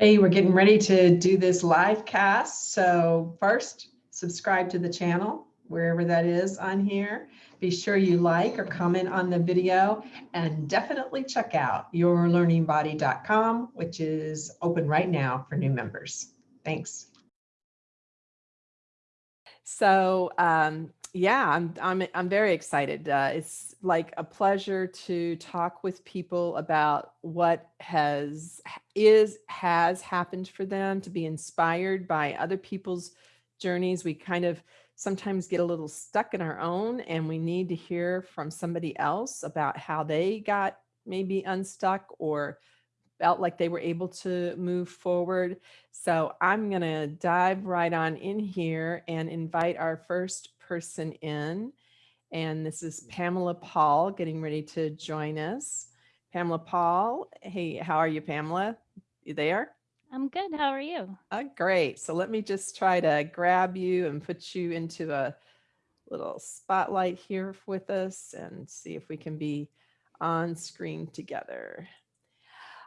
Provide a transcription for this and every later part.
Hey, we're getting ready to do this live cast. So first, subscribe to the channel, wherever that is on here. Be sure you like or comment on the video and definitely check out yourlearningbody.com, which is open right now for new members. Thanks. So um, yeah, I'm, I'm, I'm very excited. Uh, it's like a pleasure to talk with people about what has, is, has happened for them to be inspired by other people's journeys. We kind of sometimes get a little stuck in our own and we need to hear from somebody else about how they got maybe unstuck or felt like they were able to move forward. So I'm going to dive right on in here and invite our first person in. And this is mm. Pamela Paul getting ready to join us. Pamela Paul. Hey, how are you, Pamela? You there? I'm good. How are you? Oh, great. So let me just try to grab you and put you into a little spotlight here with us and see if we can be on screen together.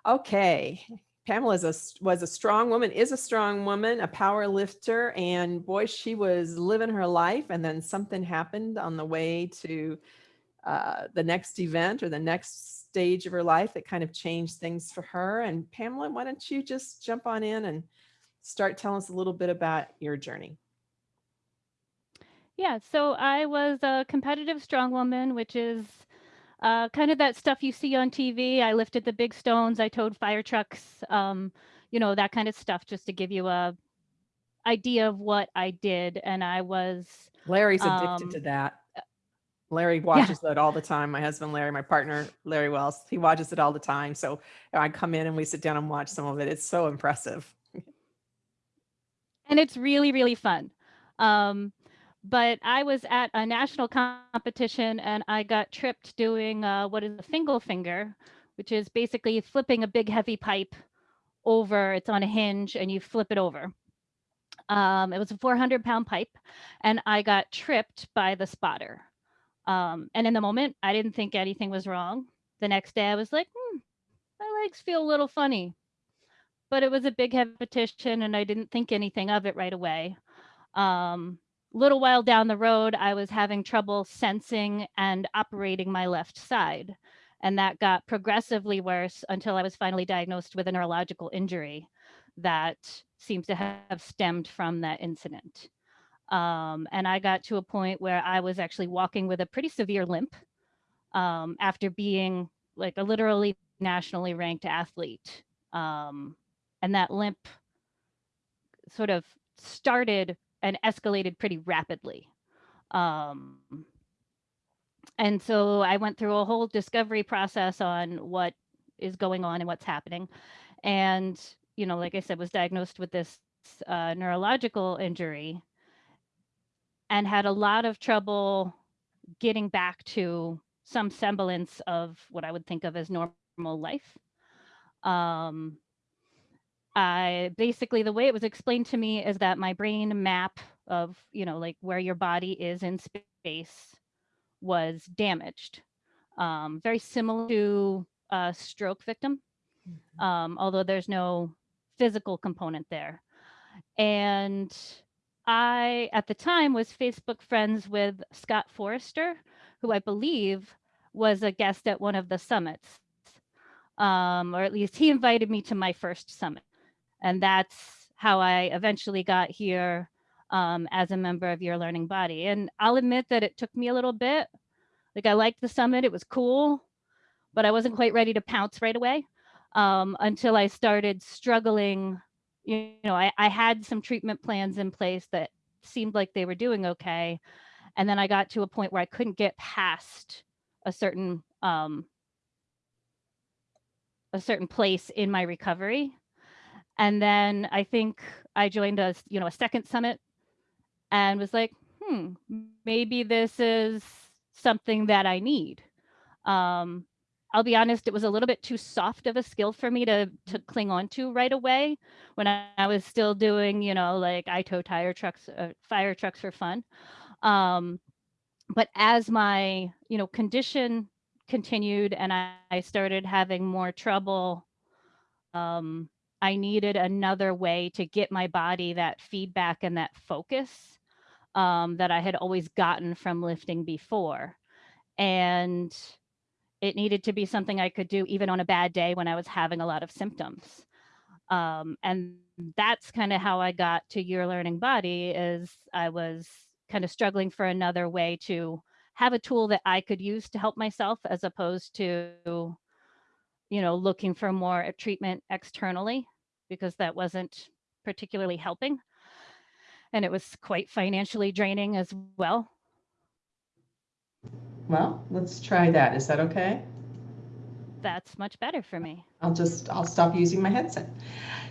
Okay, Pamela is a, was a strong woman, is a strong woman, a power lifter, and boy, she was living her life. And then something happened on the way to uh, the next event or the next stage of her life that kind of changed things for her. And Pamela, why don't you just jump on in and start telling us a little bit about your journey? Yeah, so I was a competitive strong woman, which is uh, kind of that stuff you see on TV. I lifted the big stones, I towed fire trucks, um, you know, that kind of stuff, just to give you a idea of what I did. And I was Larry's addicted um, to that. Larry watches yeah. that all the time. My husband, Larry, my partner, Larry Wells, he watches it all the time. So I come in and we sit down and watch some of it. It's so impressive. and it's really, really fun. Um, but I was at a national competition and I got tripped doing uh, what is a fingal finger, which is basically flipping a big heavy pipe over, it's on a hinge and you flip it over. Um, it was a 400 pound pipe and I got tripped by the spotter. Um, and in the moment, I didn't think anything was wrong. The next day I was like, hmm, my legs feel a little funny, but it was a big repetition and I didn't think anything of it right away. Um, little while down the road, I was having trouble sensing and operating my left side. And that got progressively worse until I was finally diagnosed with a neurological injury that seems to have stemmed from that incident. Um, and I got to a point where I was actually walking with a pretty severe limp um, after being like a literally nationally ranked athlete. Um, and that limp sort of started and escalated pretty rapidly. Um, and so I went through a whole discovery process on what is going on and what's happening. And, you know, like I said, was diagnosed with this uh, neurological injury and had a lot of trouble getting back to some semblance of what I would think of as normal life. Um, I basically the way it was explained to me is that my brain map of, you know, like where your body is in space was damaged. Um, very similar to a stroke victim, mm -hmm. um, although there's no physical component there. And I, at the time, was Facebook friends with Scott Forrester, who I believe was a guest at one of the summits. Um, or at least he invited me to my first summit. And that's how I eventually got here um, as a member of Your Learning Body. And I'll admit that it took me a little bit. Like I liked the summit, it was cool, but I wasn't quite ready to pounce right away um, until I started struggling. You know, I, I had some treatment plans in place that seemed like they were doing okay. And then I got to a point where I couldn't get past a certain um, a certain place in my recovery. And then I think I joined a, you know, a second summit and was like, hmm, maybe this is something that I need. Um, I'll be honest, it was a little bit too soft of a skill for me to to cling on to right away when I, I was still doing, you know, like I tow tire trucks, uh, fire trucks for fun. Um, but as my, you know, condition continued and I, I started having more trouble um, I needed another way to get my body that feedback and that focus um, that I had always gotten from lifting before. And it needed to be something I could do even on a bad day when I was having a lot of symptoms. Um, and that's kind of how I got to Your Learning Body is I was kind of struggling for another way to have a tool that I could use to help myself as opposed to, you know, looking for more treatment externally because that wasn't particularly helping. And it was quite financially draining as well. Well, let's try that. Is that okay? That's much better for me. I'll just, I'll stop using my headset.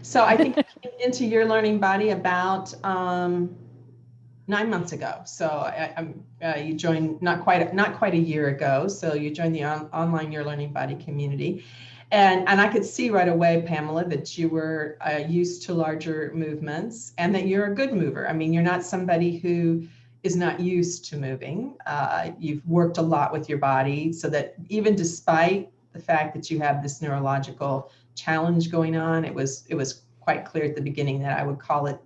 So I think I came into your learning body about um, nine months ago. So I, I'm, uh, you joined not quite, not quite a year ago. So you joined the on, online Your Learning Body community. And, and I could see right away, Pamela, that you were uh, used to larger movements and that you're a good mover. I mean, you're not somebody who is not used to moving. Uh, you've worked a lot with your body so that even despite the fact that you have this neurological challenge going on, it was it was quite clear at the beginning that I would call it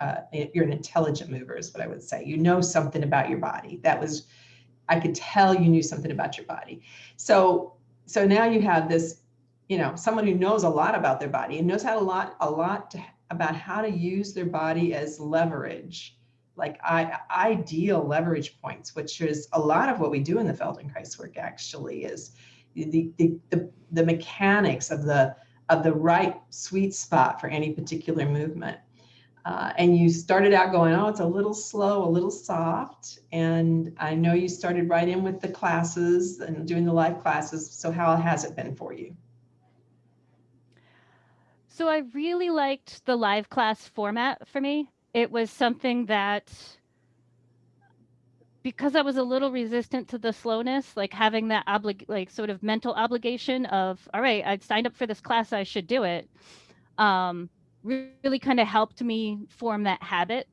uh, you're an intelligent mover is what I would say. You know something about your body. That was I could tell you knew something about your body. So so now you have this, you know, someone who knows a lot about their body and knows how a lot a lot to, about how to use their body as leverage like I, ideal leverage points, which is a lot of what we do in the Feldenkrais work actually is the, the, the, the mechanics of the, of the right sweet spot for any particular movement. Uh, and you started out going, oh, it's a little slow, a little soft. And I know you started right in with the classes and doing the live classes. So how has it been for you? So I really liked the live class format for me it was something that because I was a little resistant to the slowness, like having that oblig like sort of mental obligation of, all right, I'd signed up for this class, I should do it. Um, really kind of helped me form that habit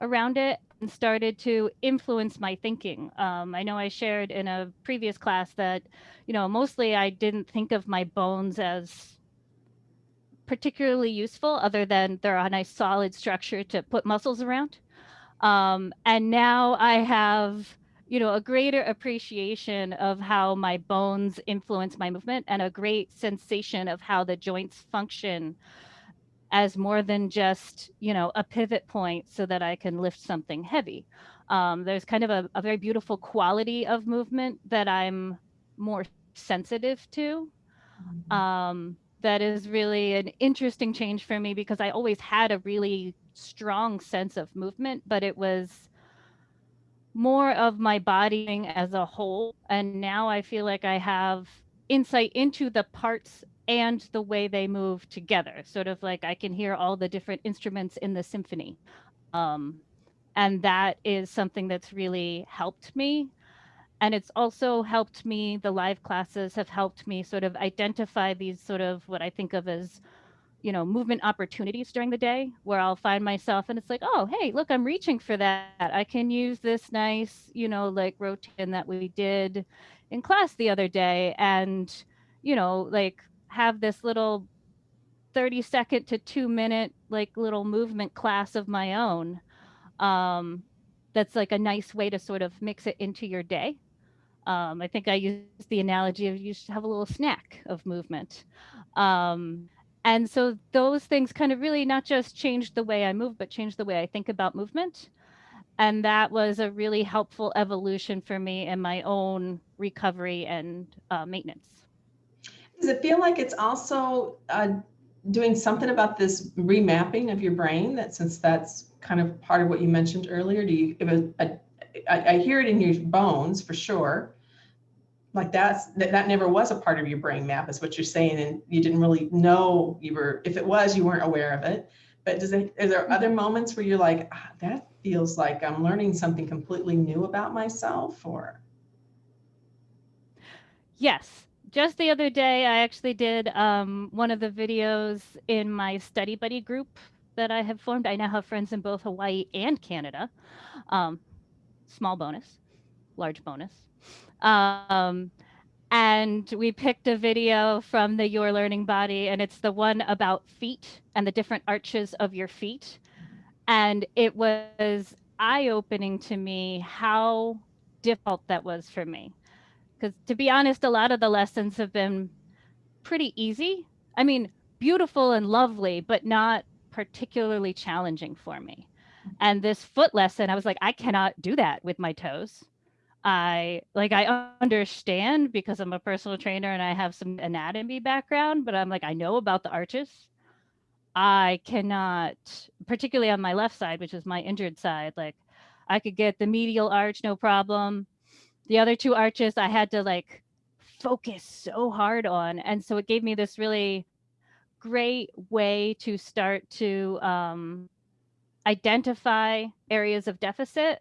around it and started to influence my thinking. Um, I know I shared in a previous class that, you know, mostly I didn't think of my bones as particularly useful other than they're a nice solid structure to put muscles around. Um, and now I have, you know, a greater appreciation of how my bones influence my movement and a great sensation of how the joints function as more than just, you know, a pivot point so that I can lift something heavy. Um, there's kind of a, a very beautiful quality of movement that I'm more sensitive to. Mm-hmm. Um, that is really an interesting change for me because I always had a really strong sense of movement, but it was more of my body as a whole. And now I feel like I have insight into the parts and the way they move together, sort of like I can hear all the different instruments in the symphony. Um, and that is something that's really helped me and it's also helped me the live classes have helped me sort of identify these sort of what i think of as you know movement opportunities during the day where i'll find myself and it's like oh hey look i'm reaching for that. I can use this nice you know like rotation that we did in class the other day and you know like have this little 30 second to two minute like little movement class of my own um that's like a nice way to sort of mix it into your day um, I think I use the analogy of you should have a little snack of movement. Um, and so those things kind of really not just changed the way I move, but changed the way I think about movement. And that was a really helpful evolution for me in my own recovery and uh, maintenance. Does it feel like it's also uh, doing something about this remapping of your brain that since that's kind of part of what you mentioned earlier, do you give a, a I, I hear it in your bones for sure. Like that's that, that never was a part of your brain map, is what you're saying, and you didn't really know you were. If it was, you weren't aware of it. But does it? Are there other moments where you're like, ah, that feels like I'm learning something completely new about myself, or? Yes, just the other day, I actually did um, one of the videos in my study buddy group that I have formed. I now have friends in both Hawaii and Canada. Um, small bonus, large bonus. Um, and we picked a video from the Your Learning Body, and it's the one about feet and the different arches of your feet. And it was eye opening to me how difficult that was for me. Because to be honest, a lot of the lessons have been pretty easy. I mean, beautiful and lovely, but not particularly challenging for me. And this foot lesson, I was like, I cannot do that with my toes. I like I understand because I'm a personal trainer and I have some anatomy background, but I'm like I know about the arches. I cannot, particularly on my left side, which is my injured side, like I could get the medial arch no problem. The other two arches I had to like focus so hard on. And so it gave me this really great way to start to um, identify areas of deficit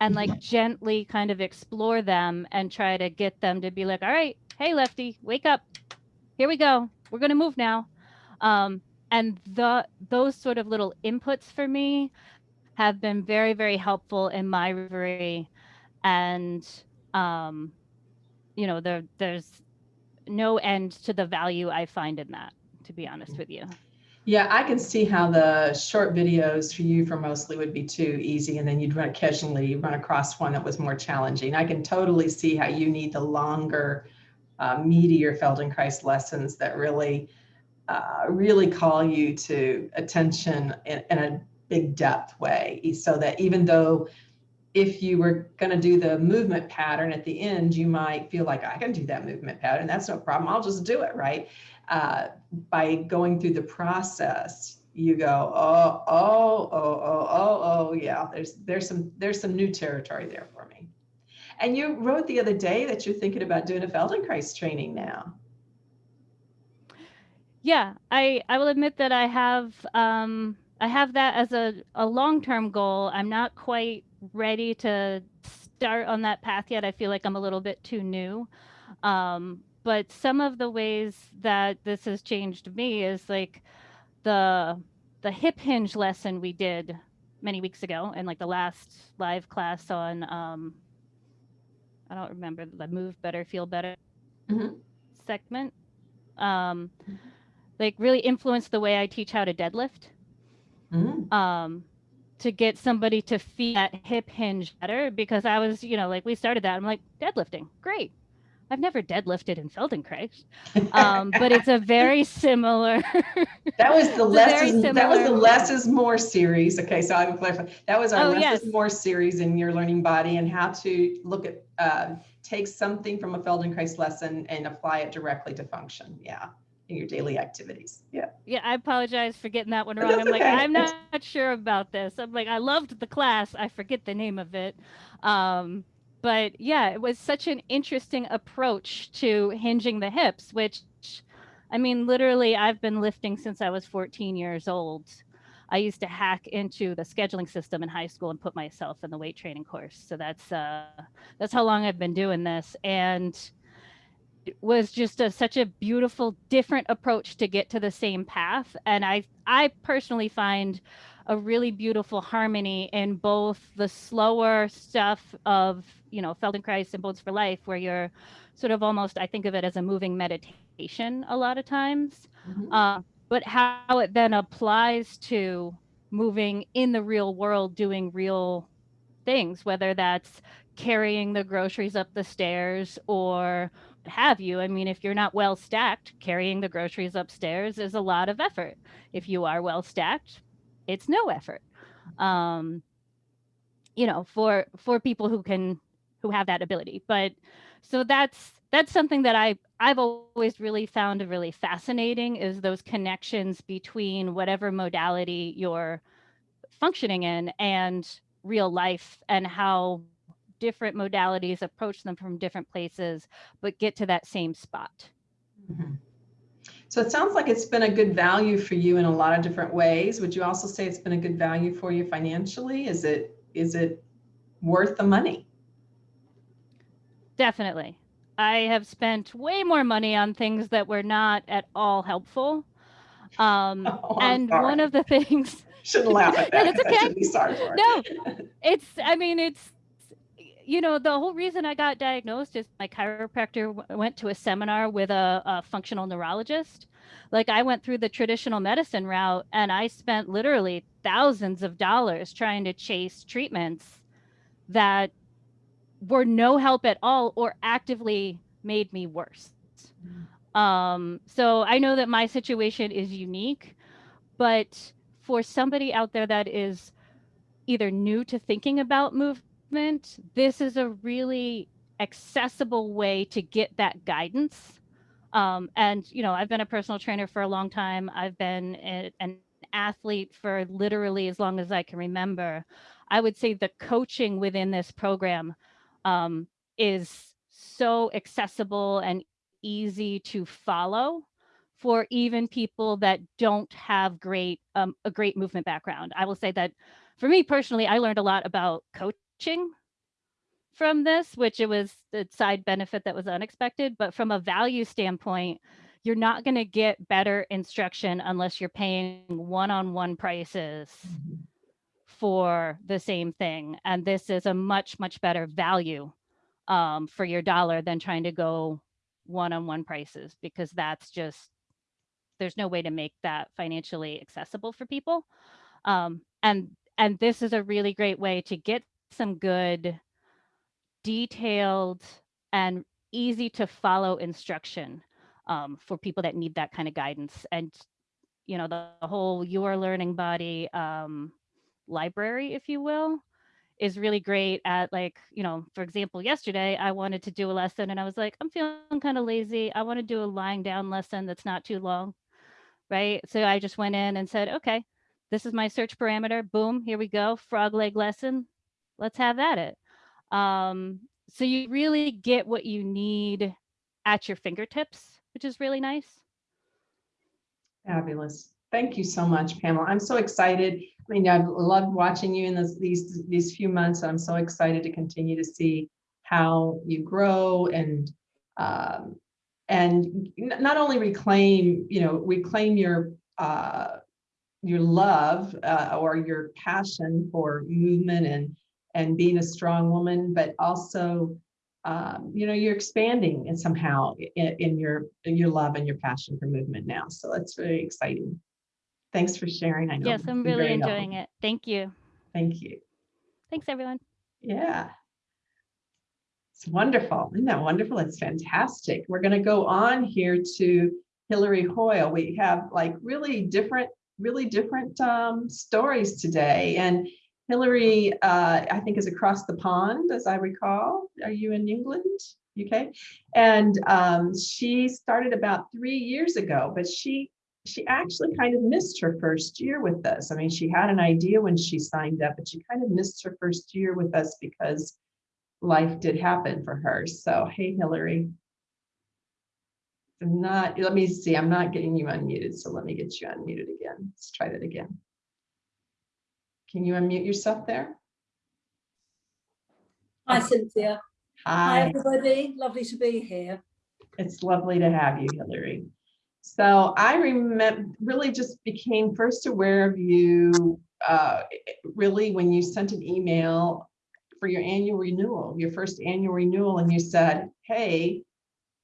and like gently kind of explore them and try to get them to be like, all right, hey, lefty, wake up. Here we go. We're going to move now. Um, and the those sort of little inputs for me have been very, very helpful in my recovery. And, um, you know, there, there's no end to the value I find in that, to be honest with you. Yeah, I can see how the short videos for you for mostly would be too easy, and then you'd run occasionally run across one that was more challenging. I can totally see how you need the longer, uh, meatier Feldenkrais lessons that really, uh, really call you to attention in, in a big depth way, so that even though if you were going to do the movement pattern at the end, you might feel like I can do that movement pattern. That's no problem. I'll just do it, right? uh, by going through the process, you go, oh, oh, oh, oh, oh, oh, yeah. There's there's some there's some new territory there for me. And you wrote the other day that you're thinking about doing a Feldenkrais training now. Yeah, I I will admit that I have um, I have that as a, a long term goal. I'm not quite ready to start on that path yet. I feel like I'm a little bit too new. Um, but some of the ways that this has changed me is like the the hip hinge lesson we did many weeks ago and like the last live class on um i don't remember the move better feel better mm-hmm. segment um mm-hmm. like really influenced the way i teach how to deadlift mm-hmm. um to get somebody to feel that hip hinge better because i was you know like we started that i'm like deadlifting great I've never deadlifted in Feldenkrais, um, but it's a very similar. that was the less is, that was the less is more series. Okay, so I will clarify. That was our oh, less yes. is more series in your learning body and how to look at uh, take something from a Feldenkrais lesson and apply it directly to function. Yeah. In your daily activities. Yeah. Yeah, I apologize for getting that one wrong. I'm okay. like, I'm not sure about this. I'm like, I loved the class. I forget the name of it. Um, but yeah, it was such an interesting approach to hinging the hips, which I mean, literally, I've been lifting since I was 14 years old. I used to hack into the scheduling system in high school and put myself in the weight training course. So that's uh, that's how long I've been doing this, and it was just a, such a beautiful, different approach to get to the same path. And I I personally find a really beautiful harmony in both the slower stuff of you know feldenkrais and bones for life where you're sort of almost i think of it as a moving meditation a lot of times mm-hmm. uh, but how it then applies to moving in the real world doing real things whether that's carrying the groceries up the stairs or have you. I mean if you're not well stacked carrying the groceries upstairs is a lot of effort. If you are well stacked it's no effort. Um you know for for people who can who have that ability. But so that's that's something that i i've always really found really fascinating is those connections between whatever modality you're functioning in and real life and how different modalities approach them from different places but get to that same spot mm-hmm. So it sounds like it's been a good value for you in a lot of different ways. Would you also say it's been a good value for you financially? Is it is it worth the money? Definitely. I have spent way more money on things that were not at all helpful. Um, oh, and sorry. one of the things shouldn't laugh at that. no, it's okay. Sorry for no, it's. I mean, it's you know, the whole reason I got diagnosed is my chiropractor went to a seminar with a, a functional neurologist. Like I went through the traditional medicine route and I spent literally thousands of dollars trying to chase treatments that were no help at all or actively made me worse. Um, so I know that my situation is unique, but for somebody out there that is either new to thinking about movement, this is a really accessible way to get that guidance. Um, and, you know, I've been a personal trainer for a long time. I've been a- an athlete for literally as long as I can remember. I would say the coaching within this program um, is so accessible and easy to follow for even people that don't have great um, a great movement background. I will say that for me personally, I learned a lot about coaching from this, which it was the side benefit that was unexpected. But from a value standpoint, you're not going to get better instruction unless you're paying one-on-one prices for the same thing. And this is a much, much better value um, for your dollar than trying to go one-on-one prices because that's just there's no way to make that financially accessible for people. Um, and and this is a really great way to get some good detailed and easy to follow instruction um, for people that need that kind of guidance and you know the, the whole your learning body um, library if you will is really great at like you know for example yesterday i wanted to do a lesson and i was like i'm feeling kind of lazy. I want to do a lying down lesson that's not too long right? So i just went in and said okay this is my search parameter. Boom here we go frog leg lesson let's have at it um, so you really get what you need at your fingertips which is really nice Fabulous. Thank you so much, Pamela. I'm so excited. I mean, I've loved watching you in this, these, these few months. I'm so excited to continue to see how you grow and, um, and not only reclaim, you know, reclaim your, uh, your love, uh, or your passion for movement and, and being a strong woman, but also, um, you know, you're expanding and somehow in, in your, in your love and your passion for movement now. So that's really exciting. Thanks for sharing. I know. yes i'm really enjoying helpful. it thank you Thank you. thanks everyone Yeah. It's wonderful. Isn't that wonderful? It's fantastic. We're going to go on here to Hillary Hoyle. We have like really different, really different um, stories today. And Hillary, uh, I think, is across the pond, as I recall. Are you in England? UK? And um, she started about three years ago, but she she actually kind of missed her first year with us. I mean, she had an idea when she signed up, but she kind of missed her first year with us because life did happen for her. So, hey, Hillary. I'm not, let me see, I'm not getting you unmuted, so let me get you unmuted again. Let's try that again. Can you unmute yourself there? Hi Cynthia. Hi Hi, everybody. Lovely to be here. it's lovely to have you, Hillary. So I remember, really just became first aware of you, uh, really when you sent an email for your annual renewal, your first annual renewal, and you said, hey,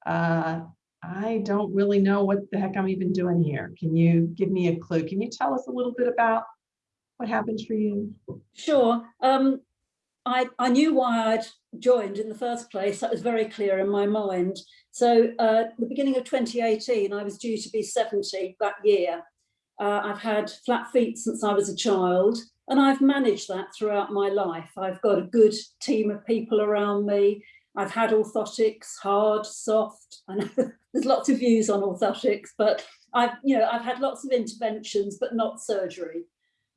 uh, I don't really know what the heck I'm even doing here. Can you give me a clue? Can you tell us a little bit about what happened for you? Sure. Um, I, I knew why I'd joined in the first place. That was very clear in my mind. So uh, the beginning of 2018, I was due to be 70 that year. Uh, I've had flat feet since I was a child, and I've managed that throughout my life. I've got a good team of people around me. I've had orthotics, hard, soft. I know there's lots of views on orthotics, but I've, you know, I've had lots of interventions, but not surgery.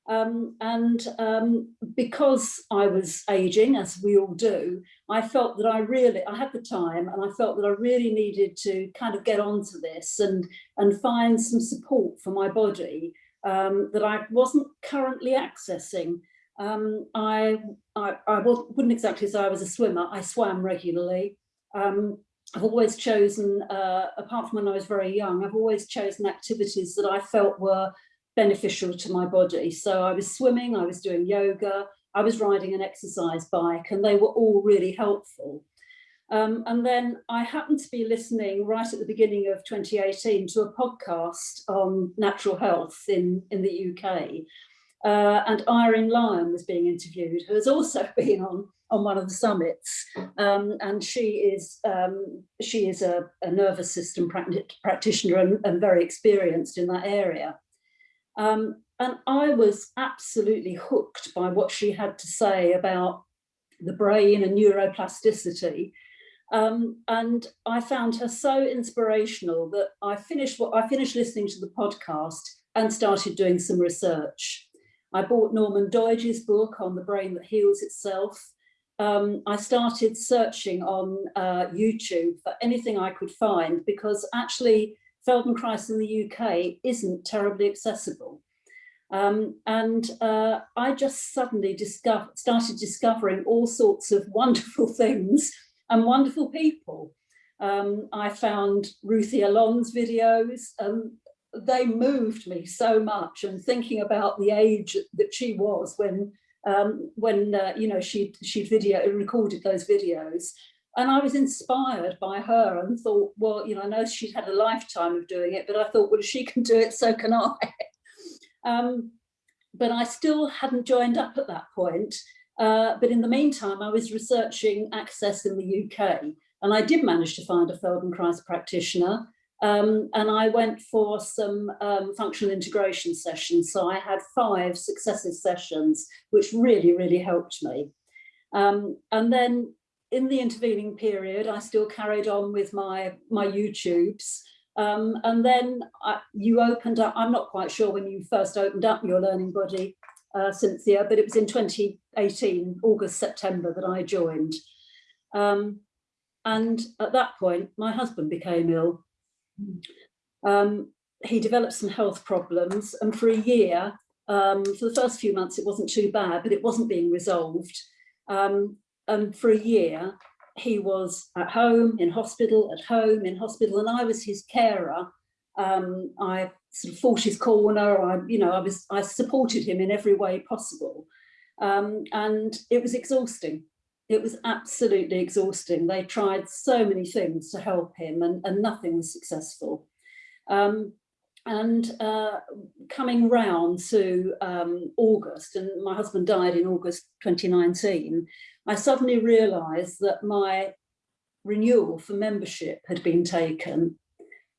Um, and um, because I was aging, as we all do, I felt that I really, I had the time and I felt that I really needed to kind of get onto this and, and find some support for my body um, that I wasn't currently accessing. Um, I, I, I wouldn't exactly say I was a swimmer, I swam regularly. Um, I've always chosen, uh, apart from when I was very young, I've always chosen activities that I felt were beneficial to my body. So I was swimming, I was doing yoga, I was riding an exercise bike and they were all really helpful. Um, and then I happened to be listening right at the beginning of 2018 to a podcast on natural health in, in the UK. Uh, and Irene Lyon was being interviewed, who has also been on, on one of the summits. Um, and she is, um, she is a, a, nervous system practitioner and, and, very experienced in that area. Um, and I was absolutely hooked by what she had to say about the brain and neuroplasticity um, and I found her so inspirational that I finished what I finished listening to the podcast and started doing some research. I bought Norman Doidge's book on the brain that heals itself. Um, I started searching on uh, YouTube for anything I could find because actually Feldenkrais in the UK isn't terribly accessible. Um, and uh, I just suddenly discover, started discovering all sorts of wonderful things and wonderful people. Um, I found Ruthy Alon's videos and they moved me so much and thinking about the age that she was when um, when uh, you know she she video recorded those videos and I was inspired by her and thought well you know I know she'd had a lifetime of doing it but I thought well if she can do it so can I um, but I still hadn't joined up at that point uh, but in the meantime, I was researching access in the UK and I did manage to find a Feldenkrais practitioner um, and I went for some um, functional integration sessions. So I had five successive sessions, which really, really helped me. Um, and then in the intervening period, I still carried on with my, my YouTubes. Um, and then I, you opened up, I'm not quite sure when you first opened up your learning body, uh, Cynthia, but it was in 2018, August, September that I joined. Um, and at that point, my husband became ill. Um, he developed some health problems and for a year, um, for the first few months, it wasn't too bad, but it wasn't being resolved. Um, and for a year, he was at home, in hospital, at home, in hospital, and I was his carer. Um, I sort of fought his corner. I, you know, I was, I supported him in every way possible. Um, and it was exhausting. It was absolutely exhausting. They tried so many things to help him and, and nothing was successful. Um, and uh, coming round to um, August, and my husband died in August 2019, I suddenly realised that my renewal for membership had been taken.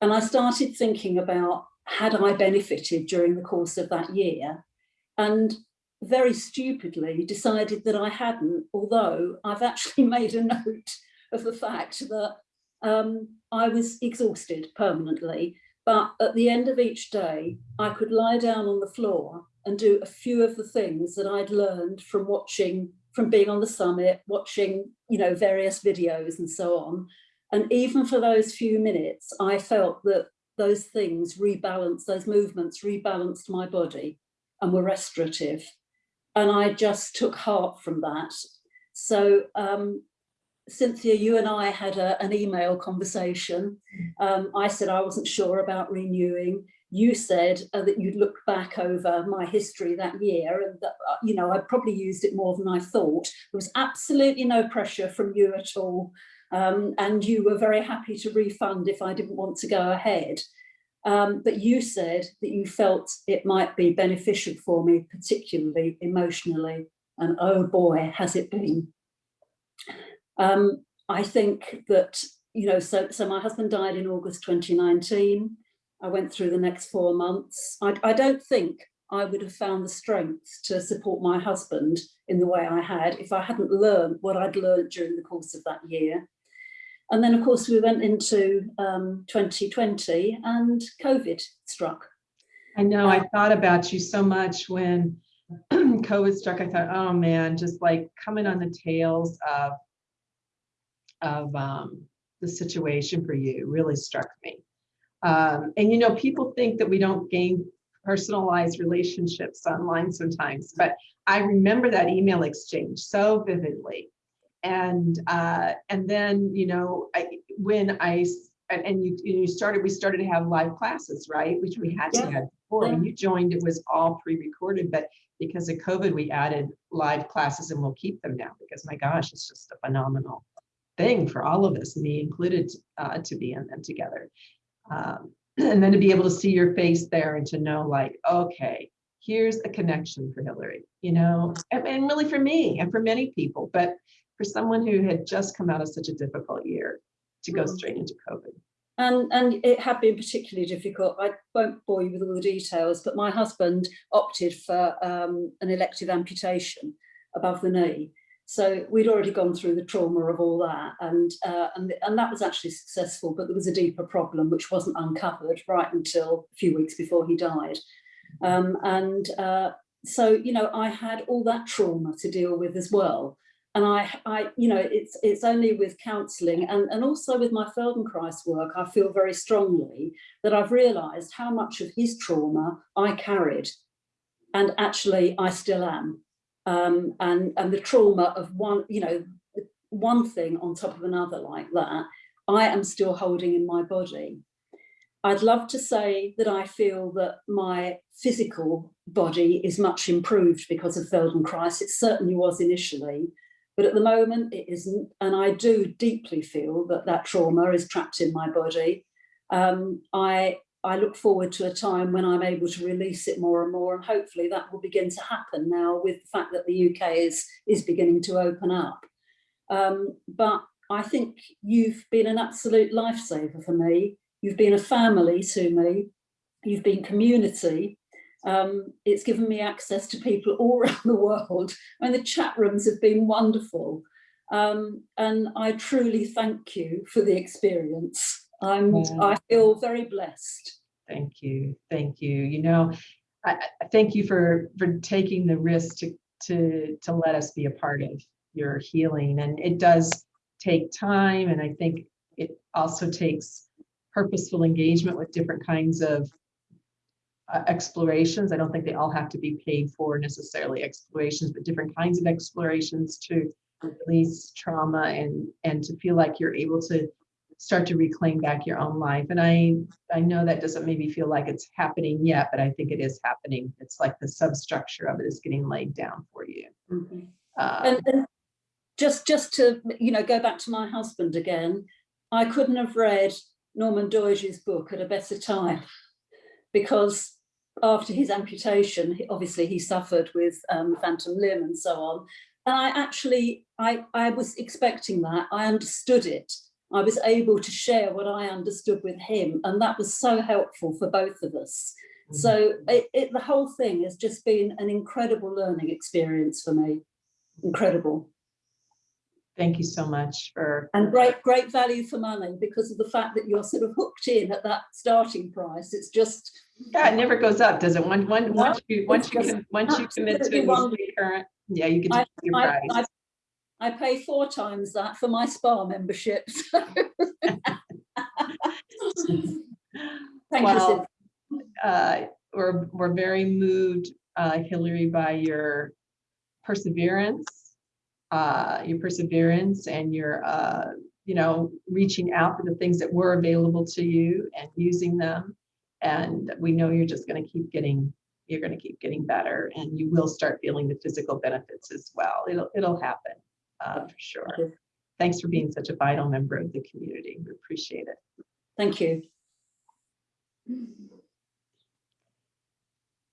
And I started thinking about had I benefited during the course of that year? And very stupidly decided that I hadn't, although I've actually made a note of the fact that um, I was exhausted permanently. But at the end of each day, I could lie down on the floor and do a few of the things that I'd learned from watching, from being on the summit, watching, you know, various videos and so on. And even for those few minutes, I felt that those things rebalanced, those movements rebalanced my body and were restorative. And I just took heart from that. So um, Cynthia, you and I had a, an email conversation. Um, I said I wasn't sure about renewing. You said uh, that you'd look back over my history that year and that, uh, you know, I probably used it more than I thought. There was absolutely no pressure from you at all um, and you were very happy to refund if I didn't want to go ahead. Um, but you said that you felt it might be beneficial for me, particularly emotionally, and oh boy, has it been. Um, I think that, you know, so, so my husband died in August 2019. I went through the next four months. I, I don't think I would have found the strength to support my husband in the way I had if I hadn't learned what I'd learned during the course of that year. And then, of course, we went into um, 2020 and COVID struck. I know, I uh, thought about you so much when COVID struck. I thought, oh man, just like coming on the tails of, of um, the situation for you really struck me. Um, and you know, people think that we don't gain personalized relationships online sometimes, but I remember that email exchange so vividly and uh, and then you know I, when I and, and you, you started, we started to have live classes, right? Which we had to Yeah. have before. When you joined, it was all pre-recorded, but because of COVID, we added live classes and we'll keep them now because my gosh, it's just a phenomenal thing for all of us, me included, uh, to be in them together. Um, and then to be able to see your face there and to know like, okay, here's a connection for Hillary, you know, and, and really for me and for many people, but for someone who had just come out of such a difficult year to go Mm. straight into COVID. And, and it had been particularly difficult. I won't bore you with all the details, but my husband opted for um, an elective amputation above the knee. So we'd already gone through the trauma of all that and, uh, and, and that was actually successful, but there was a deeper problem which wasn't uncovered right until a few weeks before he died. Um, and uh, so, you know, I had all that trauma to deal with as well. And I, I, you know, it's it's only with counselling and, and also with my Feldenkrais work, I feel very strongly that I've realised how much of his trauma I carried, and actually I still am. Um, and and the trauma of one, you know, one thing on top of another like that, I am still holding in my body. I'd love to say that I feel that my physical body is much improved because of Feldenkrais. It certainly was initially, but at the moment it isn't. And I do deeply feel that that trauma is trapped in my body. Um, I, I look forward to a time when I'm able to release it more and more. And hopefully that will begin to happen now with the fact that the UK is, is beginning to open up. Um, but I think you've been an absolute lifesaver for me. You've been a family to me. You've been community. Um, it's given me access to people all around the world and the chat rooms have been wonderful. Um, and I truly thank you for the experience. I'm. I feel very blessed. Thank you, thank you. You know, I, I thank you for for taking the risk to to to let us be a part of your healing, and it does take time, and I think it also takes purposeful engagement with different kinds of uh, explorations. I don't think they all have to be paid for necessarily explorations, but different kinds of explorations to release trauma and and to feel like you're able to start to reclaim back your own life. And I I know that doesn't maybe feel like it's happening yet, but I think it is happening. It's like the substructure of it is getting laid down for you. Uh, And, and just just to you know go back to my husband again, I couldn't have read Norman Doidge's book at a better time because after his amputation, obviously he suffered with um, phantom limb and so on. And I actually, I, I was expecting that. I understood it. I was able to share what I understood with him. And that was so helpful for both of us. Mm-hmm. So it, it, the whole thing has just been an incredible learning experience for me. Incredible. Thank you so much for, And great, great value for money because of the fact that you're sort of hooked in at that starting price. It's just, yeah, it never goes up, does it? One, one, No, once you, once you, can- once you commit to absolutely it, wonderful. you stay current, yeah, you can. I, your I. I, I pay four times that for my spa membership. Thank you, Well, Sid. uh, we're, we're very moved, uh, Hillary, by your perseverance, uh, your perseverance and your, uh, you know, reaching out for the things that were available to you and using them. And we know you're just going to keep getting, you're going to keep getting better and you will start feeling the physical benefits as well. It'll, it'll happen, uh, for sure. Thanks for being such a vital member of the community. We appreciate it. Thank you.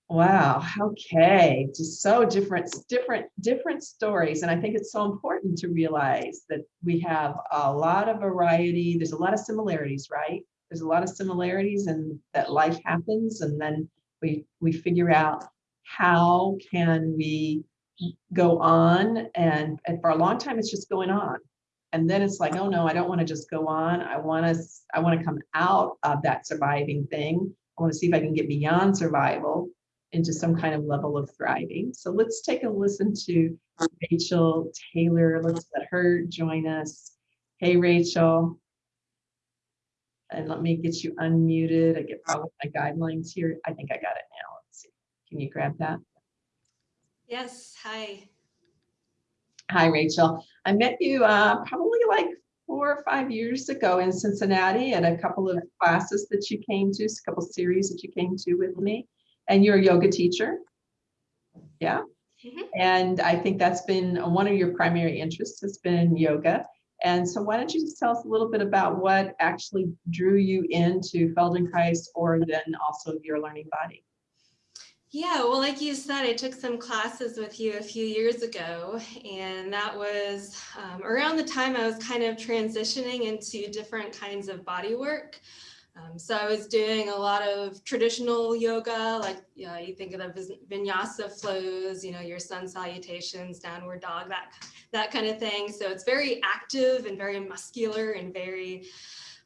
Wow. Okay. Just so different, different, different stories. And I think it's so important to realize that we have a lot of variety. There's a lot of similarities, right? There's a lot of similarities and that life happens and then we, we figure out how can we go on and, and for a long time, it's just going on. And then it's like, oh no, I don't want to just go on. I want to, I want to come out of that surviving thing. I want to see if I can get beyond survival into some kind of level of thriving. So let's take a listen to Rachel Taylor. Let's let her join us. Hey, Rachel. And let me get you unmuted. I get probably my guidelines here. I think I got it now. Let's see. Can you grab that? Yes, hi. Hi, Rachel. I met you uh, probably like four or five years ago in Cincinnati at a couple of classes that you came to, a couple series that you came to with me. And you're a yoga teacher. Yeah. Mhm. And I think that's been one of your primary interests has been yoga. And so why don't you just tell us a little bit about what actually drew you into Feldenkrais or then also your learning body? Yeah, well, like you said, I took some classes with you a few years ago, and that was um, around the time I was kind of transitioning into different kinds of body work. Um, so I was doing a lot of traditional yoga, like you, know, you think of the vinyasa flows, you know, your sun salutations, downward dog, that that kind of thing. So it's very active and very muscular and very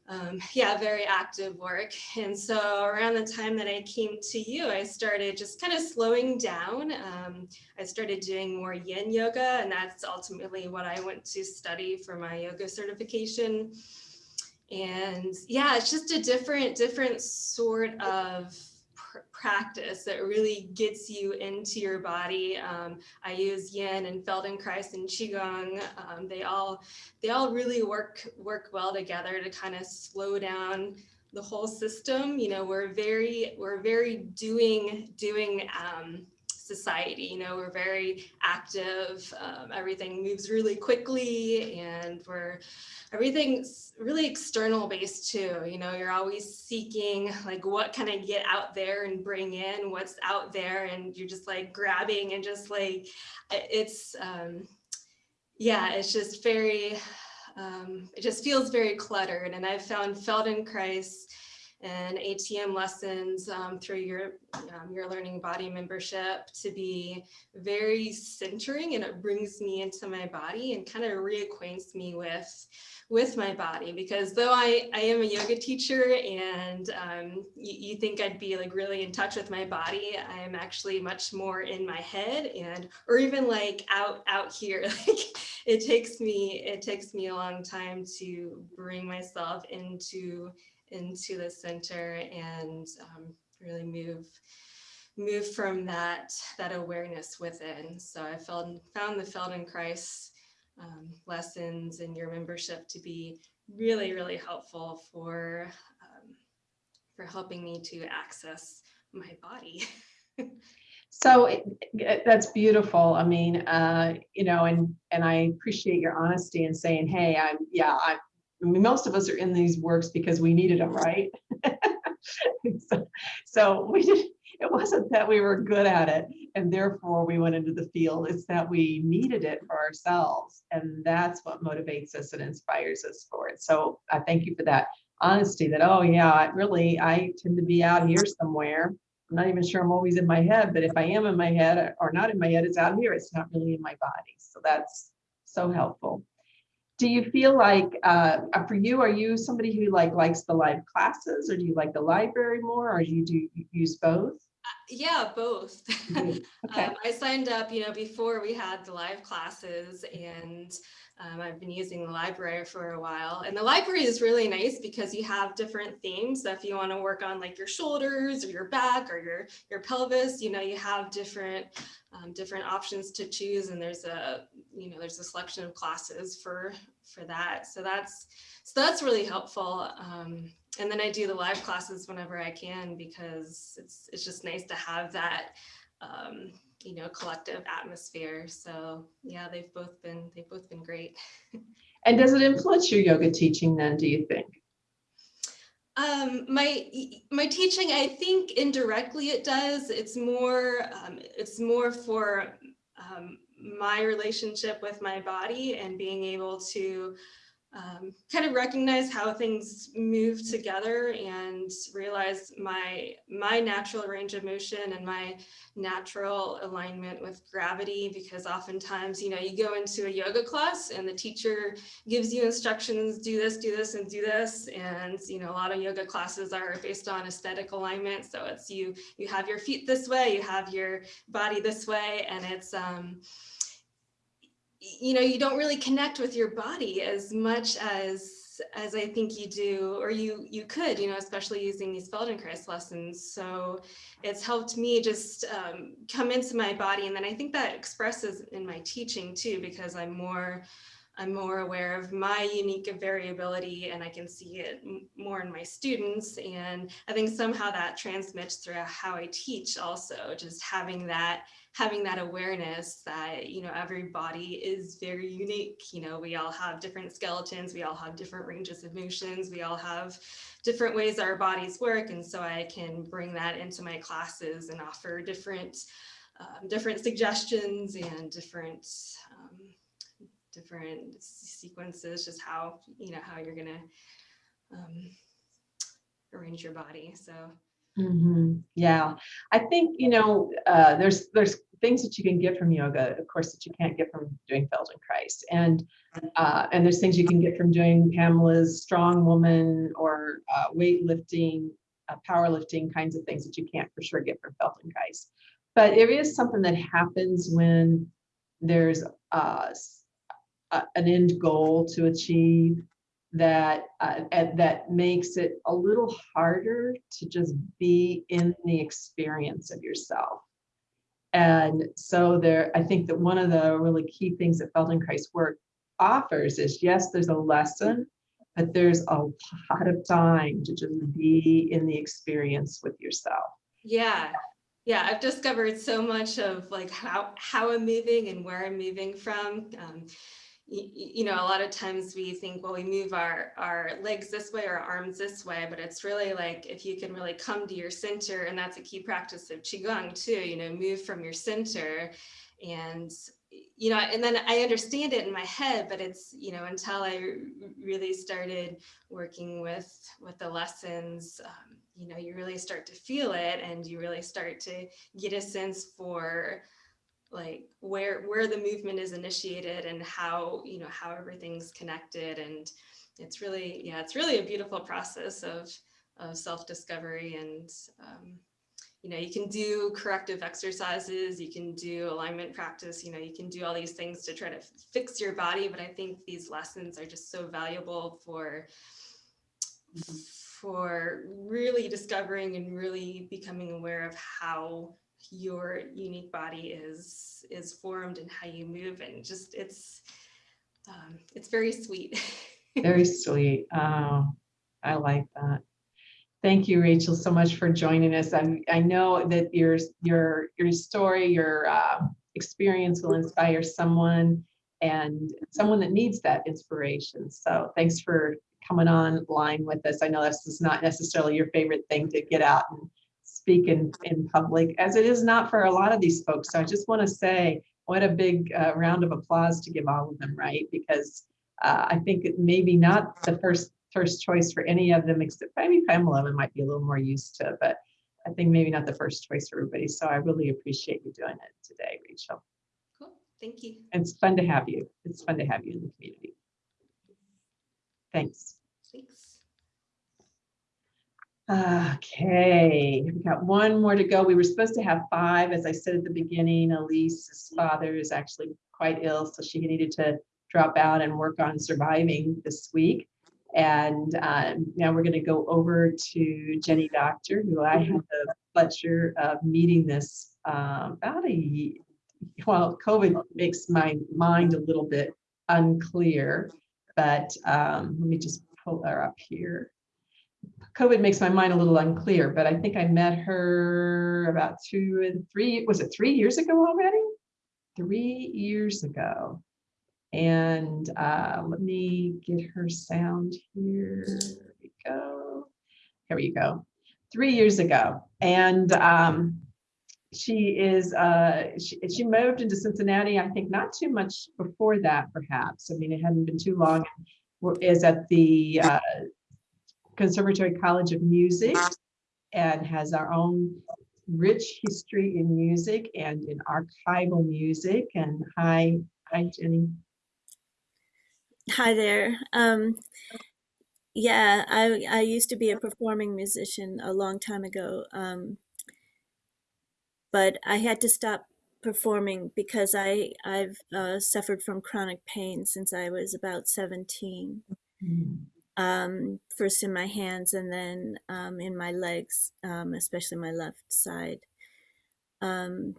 um, yeah, very active work. And so around the time that I came to you, I started just kind of slowing down. Um, I started doing more yin yoga, and that's ultimately what I went to study for my yoga certification. And yeah, it's just a different, different sort of practice that really gets you into your body. Um, I use Yin and Feldenkrais and Qigong. Um, they all they all really work work well together to kind of slow down the whole system. You know, we're very we're very doing doing um, society. You know, we're very active. Um, everything moves really quickly, and we're everything's really external based too. You know, you're always seeking like what can I get out there and bring in what's out there, and you're just like grabbing and just like it's um, yeah, it's just very um, it just feels very cluttered. And I've found Feldenkrais and ATM lessons um, through your um, your learning body membership to be very centering and it brings me into my body and kind of reacquaints me with with my body because though I, I am a yoga teacher and um, you, you think I'd be like really in touch with my body, I am actually much more in my head and or even like out out here. Like it takes me it takes me a long time to bring myself into into the center and um, really move move from that that awareness within. So I felt found the Feldenkrais um, lessons and your membership to be really really helpful for um, for helping me to access my body. So it- it- that's beautiful. I mean, uh, you know, and, and I appreciate your honesty and saying, hey, I'm, yeah, I, I mean, most of us are in these works because we needed them, right? So- So we did, it wasn't that we were good at it and therefore we went into the field. It's that we needed it for ourselves. And that's what motivates us and inspires us for it. So I thank you for that honesty that, oh yeah, I really, I tend to be out here somewhere. I'm not even sure I'm always in my head, but if I am in my head or not in my head, it's out here. It's not really in my body. So that's so helpful. Do you feel like, uh, uh, for you, are you somebody who like likes the live classes or do you like the library more or do you do you use both? yeah, both. Do. Okay. Um, I signed up, you know, before we had the live classes and um, I've been using the library for a while. And the library is really nice because you have different themes. So if you want to work on like your shoulders or your back or your, your pelvis, you know, you have different um, different options to choose. And there's a, you know, there's a selection of classes for for that. So that's so that's really helpful. Um, and then I do the live classes whenever I can because it's it's just nice to have that um, you know collective atmosphere. So yeah, they've both been they've both been great. And does it influence your yoga teaching then, do you think? Um, my my teaching, I think indirectly it does. It's more um, it's more for um, my relationship with my body and being able to um, kind of recognize how things move together and realize my my natural range of motion and my natural alignment with gravity because oftentimes you know you go into a yoga class and the teacher gives you instructions do this do this and do this. And you know a lot of yoga classes are based on aesthetic alignment. So it's you you have your feet this way you have your body this way. And it's um you know you don't really connect with your body as much as as I think you do or you you could you know especially using these Feldenkrais lessons so it's helped me just um, come into my body and then I think that expresses in my teaching too because I'm more I'm more aware of my unique variability and I can see it more in my students. And I think somehow that transmits through how I teach also, just having that having that awareness that you know every body is very unique you know we all have different skeletons we all have different ranges of motions we all have different ways our bodies work and so i can bring that into my classes and offer different um, different suggestions and different um, different sequences just how you know how you're gonna um, arrange your body so Mhm. Yeah, I think, you know, uh, there's, there's things that you can get from yoga, of course, that you can't get from doing Feldenkrais. And, uh, and there's things you can get from doing Pamela's strong woman or uh, weightlifting, uh, powerlifting kinds of things that you can't for sure get from Feldenkrais. But it is something that happens when there's uh, an end goal to achieve that uh, that makes it a little harder to just be in the experience of yourself. And so there, I think that one of the really key things that Feldenkrais work offers is yes, there's a lesson, but there's a lot of time to just be in the experience with yourself. Yeah. Yeah, I've discovered so much of like how how I'm moving and where I'm moving from. Um, you know, a lot of times we think, well, we move our our legs this way or our arms this way, but it's really like if you can really come to your center, and that's a key practice of qigong too. You know, move from your center, and you know, and then I understand it in my head, but it's you know until I really started working with with the lessons. Um, you know, you really start to feel it, and you really start to get a sense for like where where the movement is initiated and how you know how everything's connected. And it's really yeah it's really a beautiful process of of self-discovery and um, you know you can do corrective exercises you can do alignment practice you know you can do all these things to try to fix your body. But i think these lessons are just so valuable for for really discovering and really becoming aware of how your unique body is is formed and how you move and just it's um, it's very sweet Very sweet. Oh, I like that. Thank you, Rachel, so much for joining us. I, I know that your, your, your story, your uh, experience will inspire someone and someone that needs that inspiration. So thanks for coming online with us. I know this is not necessarily your favorite thing to get out and speak in, in public, as it is not for a lot of these folks. So I just want to say, what a big uh, round of applause to give all of them, right? Because uh, I think it maybe not the first first choice for any of them, except maybe Pamela might be a little more used to, but I think maybe not the first choice for everybody. So I really appreciate you doing it today, Rachel. cool thank you It's fun to have you. It's fun to have you in the community. Thanks. thanks Okay, we got one more to go. We were supposed to have five, as I said at the beginning. Elise's father is actually quite ill, so she needed to drop out and work on surviving this week. And um, now we're going to go over to Jenny Doctor, who I had the pleasure of meeting this um, about a ye- well, COVID makes my mind a little bit unclear, but um, let me just pull her up here. COVID makes my mind a little unclear, but I think I met her about two and three, was it three years ago already? Three years ago. And uh, let me get her sound here. There we go. Here we go. Three years ago. And um, she is, uh, she, she moved into Cincinnati, I think not too much before that, perhaps. I mean, it hadn't been too long. Is at the uh, Conservatory College of Music and has our own rich history in music and in archival music. And hi, hi, Jenny. Hi there. Um, yeah, I I used to be a performing musician a long time ago, um, but I had to stop performing because I I've uh, suffered from chronic pain since I was about 17. Um, first in my hands and then um, in my legs, um, especially my left side. Um,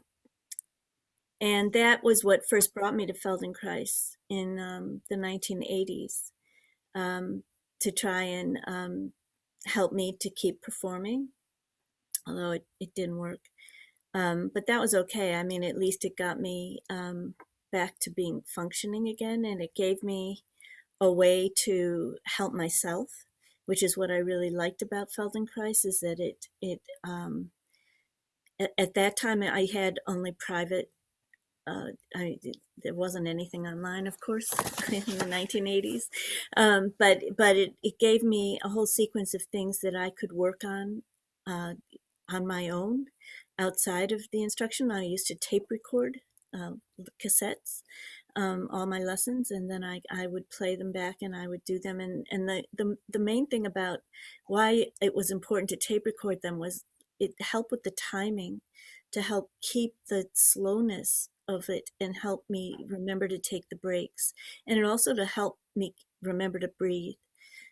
and that was what first brought me to Feldenkrais in um, the 1980s um, to try and um, help me to keep performing, although it, it didn't work. Um, but that was okay. I mean, at least it got me um, back to being functioning again, and it gave me a way to help myself, which is what I really liked about Feldenkrais, is that it it um, at, at that time I had only private. Uh, I there wasn't anything online, of course, in the 1980s, um, but but it it gave me a whole sequence of things that I could work on uh, on my own outside of the instruction. I used to tape record uh, cassettes, um, all my lessons, and then I, I would play them back and I would do them. And, and the, the, the main thing about why it was important to tape record them was it helped with the timing to help keep the slowness of it and help me remember to take the breaks. And it also to help me remember to breathe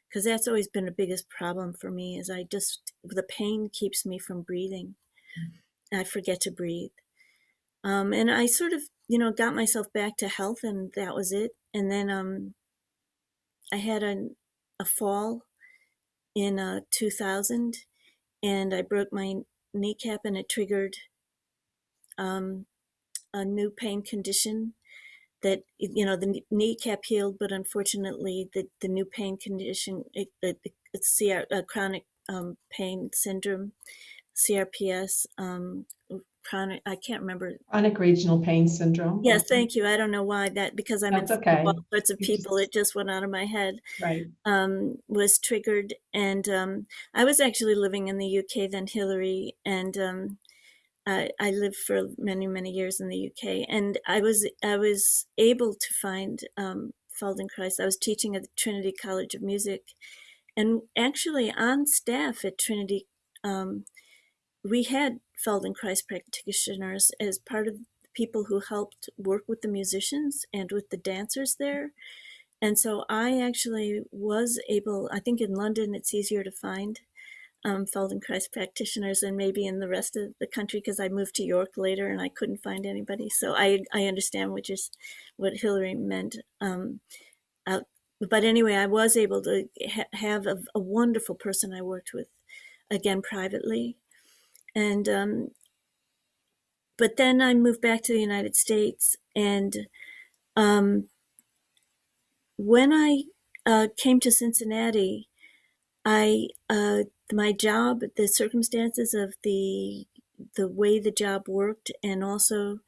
because that's always been the biggest problem for me is I just, the pain keeps me from breathing. I forget to breathe. Um, and I sort of, you know, got myself back to health and that was it. And then um, I had a, a fall in uh, 2000 and I broke my kneecap and it triggered um, a new pain condition that, you know, the kneecap healed, but unfortunately the, the new pain condition, it, it, it's CR, uh, chronic um, pain syndrome, CRPS, um, chronic, I can't remember. Chronic regional pain syndrome. Yes, thank you. I don't know why that, because I'm in That's okay. all sorts of people, it just went out of my head, Right. um, was triggered. And um, I was actually living in the UK then, Hillary, and um, I, I lived for many, many years in the UK. And I was, I was able to find um, Feldenkrais. I was teaching at Trinity College of Music. And actually on staff at Trinity, um, we had Feldenkrais practitioners as part of the people who helped work with the musicians and with the dancers there. And so I actually was able, I think in London it's easier to find um, Feldenkrais practitioners than maybe in the rest of the country because I moved to York later and I couldn't find anybody. So I, I understand what just what Hillary meant. Um, out, but anyway, I was able to ha have a, a wonderful person I worked with, again privately, and um, but then I moved back to the United States, and um, when I uh, came to Cincinnati, I uh, my job, the circumstances of the the way the job worked, and also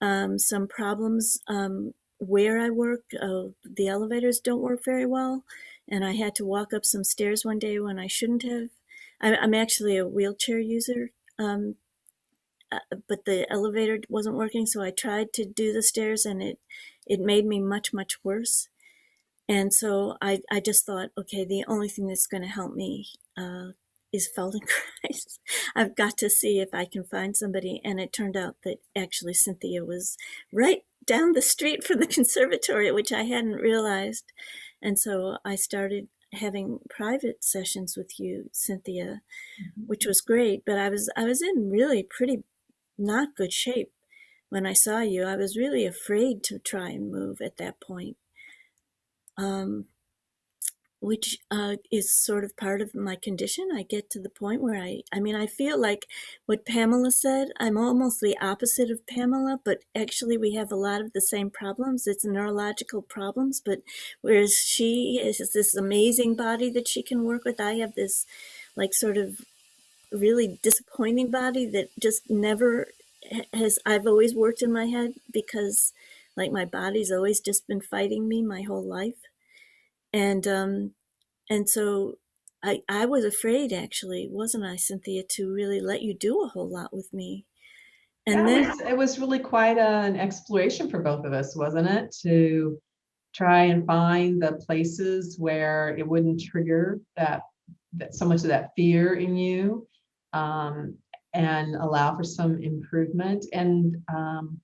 um, some problems um, where I work. Uh, the elevators don't work very well, and I had to walk up some stairs one day when I shouldn't have. I'm actually a wheelchair user, um, uh, but the elevator wasn't working, so I tried to do the stairs, and it it made me much much worse. And so I, I just thought, okay, the only thing that's going to help me uh, is Feldenkrais. I've got to see if I can find somebody. And it turned out that actually Cynthia was right down the street from the conservatory, which I hadn't realized. And so I started having private sessions with you, Cynthia, which was great. But I was I was in really pretty not good shape when I saw you. I was really afraid to try and move at that point um, which uh, is sort of part of my condition. I get to the point where I, I mean, I feel like what Pamela said, I'm almost the opposite of Pamela, but actually we have a lot of the same problems. It's neurological problems, but whereas she is this amazing body that she can work with, I have this like sort of really disappointing body that just never has, I've always worked in my head because like my body's always just been fighting me my whole life and um and so i i was afraid actually wasn't i cynthia to really let you do a whole lot with me and Yeah, then it was, it was really quite an exploration for both of us, wasn't it? To try and find the places where it wouldn't trigger that, that so much of that fear in you um, and allow for some improvement. And um,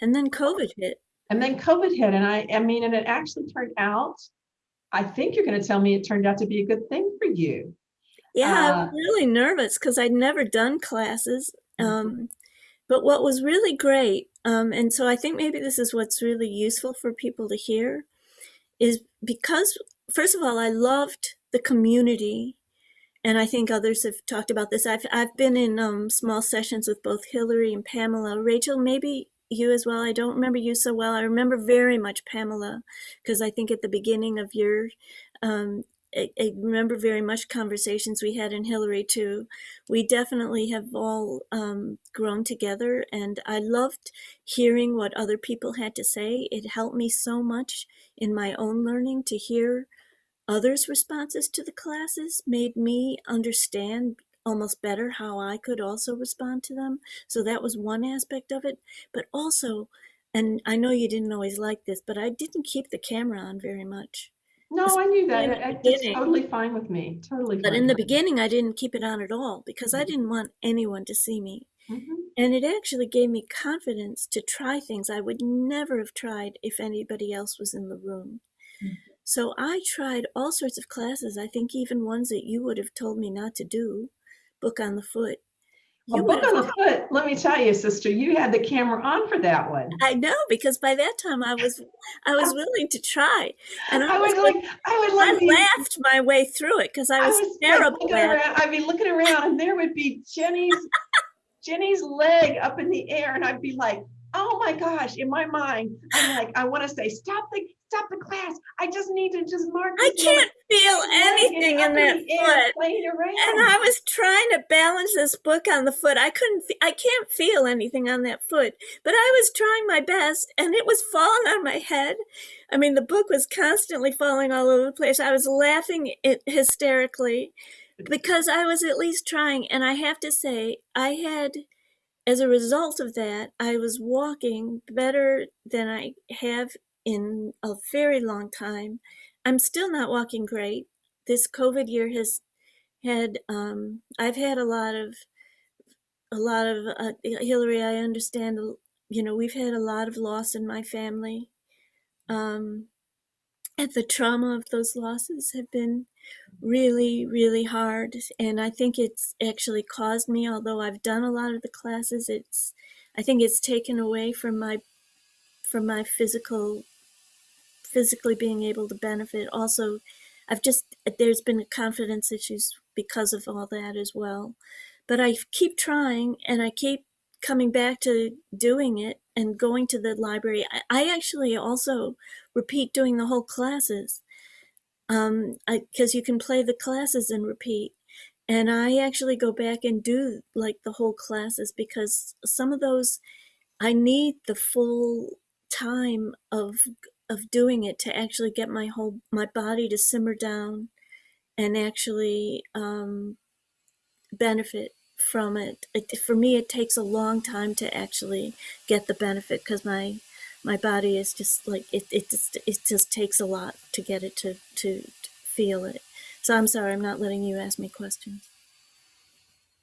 and then covid hit and then COVID hit, and I, I mean, and it actually turned out. I think you're going to tell me it turned out to be a good thing for you. yeah i Uh, was really nervous because i'd never done classes Mhm. um but what was really great um, and so I think maybe this is what's really useful for people to hear, is because first of all, I loved the community, and I think others have talked about this. I've I've been in um, small sessions with both Hillary and Pamela. Rachel, maybe you as well. I don't remember you so well. I remember very much Pamela because I think at the beginning of your um, I, I remember very much conversations we had in Hillary too. We definitely have all um, grown together, and I loved hearing what other people had to say. It helped me so much in my own learning to hear others' responses to the classes, made me understand almost better how I could also respond to them. So that was one aspect of it, but also, and I know you didn't always like this, but I didn't keep the camera on very much. No, I knew that. It- It's totally fine with me. Totally. But in the beginning, I didn't keep it on at all because I didn't want anyone to see me. Mhm. And it actually gave me confidence to try things I would never have tried if anybody else was in the room. Mhm. So I tried all sorts of classes. I think even ones that you would have told me not to do, book on the foot. You would book on the foot. Let me tell you, sister, you had the camera on for that one. I know because by that time I was I was willing to try, and I, I was like, I would I like, be- laughed my way through it because I I was, was like terrible it. around. I'd be looking around, and there would be Jenny's Jenny's leg up in the air, and I'd be like, "Oh my gosh!" In my mind, I'm like, I want to say, "Stop the, stop the class! I just need to just mark." I can't feel anything in that foot. And I was trying to balance this book on the foot. I couldn't, I can't feel anything on that foot, but I was trying my best and it was falling on my head. I mean, the book was constantly falling all over the place. I was laughing it hysterically because I was at least trying. And I have to say, I had, as a result of that, I was walking better than I have in a very long time. I'm still not walking great. This COVID year has had um i've had a lot of a lot of uh, hillary i understand you know we've had a lot of loss in my family um and the trauma of those losses have been really really hard and i think it's actually caused me although i've done a lot of the classes it's i think it's taken away from my from my physical physically being able to benefit. Also i've just there's been confidence issues because of all that as well. But i keep trying and i keep coming back to doing it and going to the library. I, I actually also repeat doing the whole classes um because you can play the classes and repeat. And i actually go back and do like the whole classes because some of those i need the full time of of doing it to actually get my whole my body to simmer down and actually um, benefit from it. it. For me, it takes a long time to actually get the benefit because my my body is just like it. It just it just takes a lot to get it to to, to feel it. So I'm sorry, I'm not letting you ask me questions.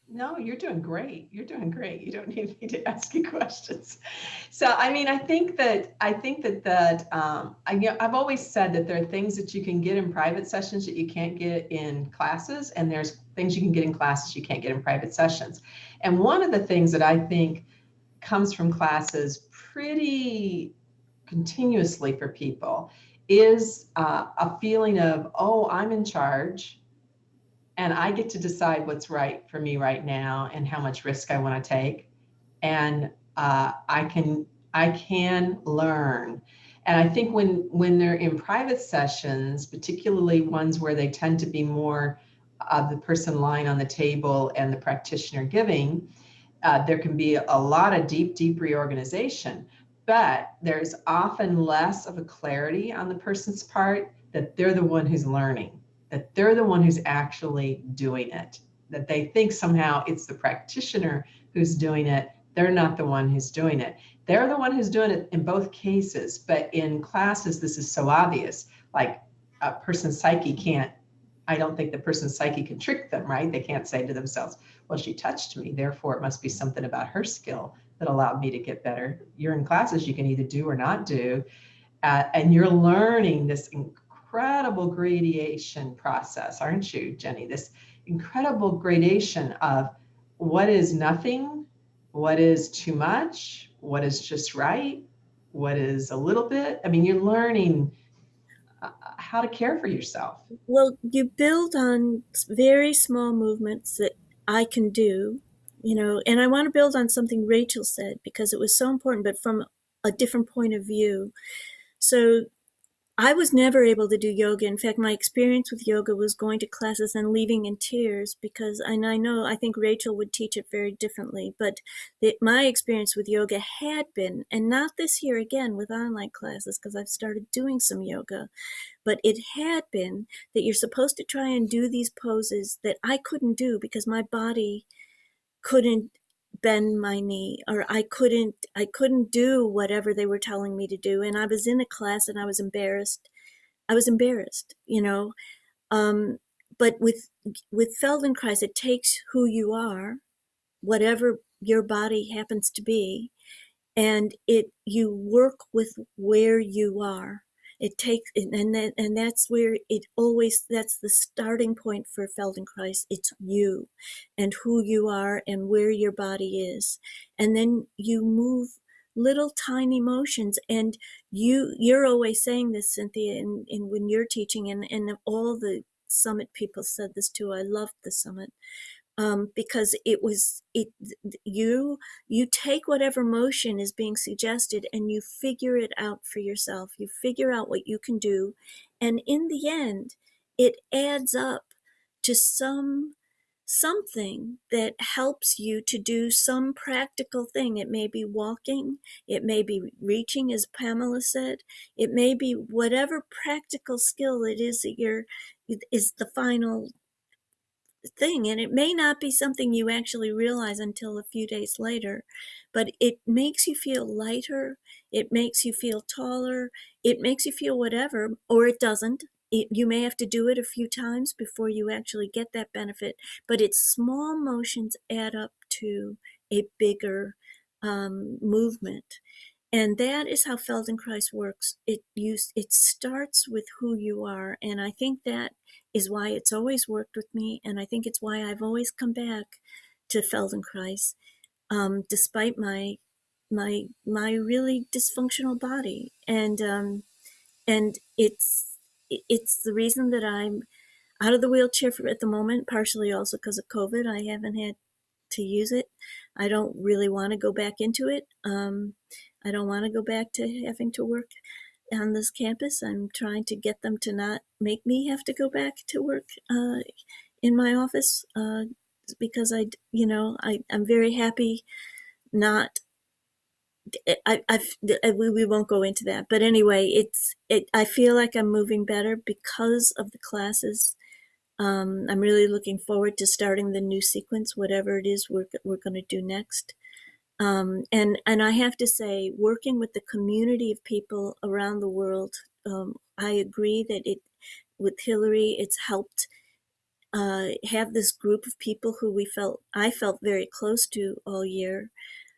No, you're doing great. You're doing great. You don't need me to ask you questions. So, I mean, I think that I think that that um, I, you know, I've always said that there are things that you can get in private sessions that you can't get in classes, and there's things you can get in classes you can't get in private sessions. And one of the things that I think comes from classes pretty continuously for people is uh, a feeling of, oh, I'm in charge and I get to decide what's right for me right now and how much risk I want to take. And uh, I can I can learn. And I think when when they're in private sessions, particularly ones where they tend to be more of the person lying on the table and the practitioner giving, uh, there can be a lot of deep, deep reorganization. But there's often less of a clarity on the person's part that they're the one who's learning that they're the one who's actually doing it, that they think somehow it's the practitioner who's doing it. They're not the one who's doing it. They're the one who's doing it in both cases, but in classes, this is so obvious. Like a person's psyche can't, I don't think the person's psyche can trick them, right? They can't say to themselves, well, she touched me, therefore it must be something about her skill that allowed me to get better. You're in classes you can either do or not do. Uh, and you're learning this incredible gradation process, aren't you, Jenny? This incredible gradation of what is nothing, what is too much, what is just right, what is a little bit. I mean, you're learning uh, how to care for yourself. Well, you build on very small movements that I can do, you know, and I want to build on something Rachel said because it was so important, but from a different point of view. So I was never able to do yoga. In fact, my experience with yoga was going to classes and leaving in tears because, and I know, I think Rachel would teach it very differently, but the, my experience with yoga had been, and not this year again with online classes because I've started doing some yoga, but it had been that you're supposed to try and do these poses that I couldn't do because my body couldn't bend my knee or I couldn't I couldn't do whatever they were telling me to do and I was in a class and I was embarrassed I was embarrassed you know? Um but with with Feldenkrais it takes who you are whatever your body happens to be and it you work with where you are it takes and that, and that's where it always that's the starting point for feldenkrais. It's you and who you are and where your body is. And then you move little tiny motions and you you're always saying this cynthia in, in when you're teaching and and all the summit people said this too. I loved the summit um, because it was it you you take whatever motion is being suggested and you figure it out for yourself. You figure out what you can do and in the end it adds up to some something that helps you to do some practical thing. It may be walking it may be reaching as pamela said. It may be whatever practical skill it is that you're is the final thing and it may not be something you actually realize until a few days later but it makes you feel lighter it makes you feel taller it makes you feel whatever or it doesn't. It, you may have to do it a few times before you actually get that benefit but its small motions add up to a bigger um, movement and that is how feldenkrais works. It use it starts with who you are and i think that is why it's always worked with me, and I think it's why I've always come back to Feldenkrais, um, despite my my my really dysfunctional body, and um, and it's it's the reason that I'm out of the wheelchair for, at the moment, partially also because of COVID. I haven't had to use it. I don't really want to go back into it. Um, I don't want to go back to having to work on this campus. I'm trying to get them to not make me have to go back to work uh, in my office uh, because I, you know, I, I'm very happy not. I, I've, we, we won't go into that, but anyway, it's it. I feel like I'm moving better because of the classes. Um, I'm really looking forward to starting the new sequence, whatever it is we're we're going to do next. Um, and and I have to say, working with the community of people around the world, um, I agree that it with Hillary, it's helped uh, have this group of people who we felt I felt very close to all year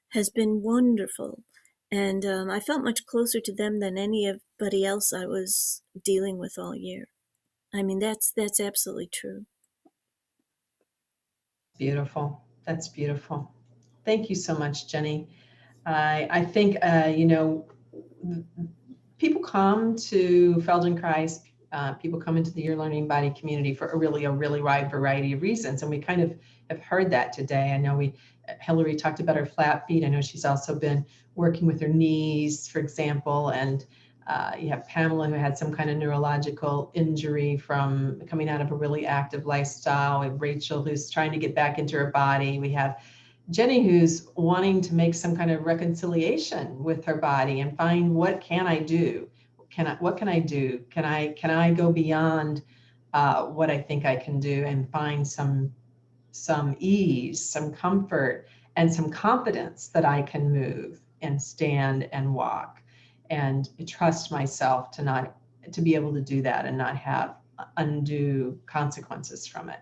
has been wonderful, and um, I felt much closer to them than anybody else I was dealing with all year. I mean, that's that's absolutely true. Beautiful. That's beautiful. Thank you so much, Jenny. I, I think, uh, you know, people come to Feldenkrais, uh, people come into the Your Learning Body community for a really, a really wide variety of reasons. And we kind of have heard that today. I know we, Hillary talked about her flat feet. I know she's also been working with her knees, for example, and uh, you have Pamela who had some kind of neurological injury from coming out of a really active lifestyle. We have Rachel who's trying to get back into her body. We have Jenny who's wanting to make some kind of reconciliation with her body and find what can I do? Can I, what can I do? Can I, can I go beyond uh, what I think I can do and find some, some ease, some comfort and some confidence that I can move and stand and walk and trust myself to not, to be able to do that and not have undue consequences from it.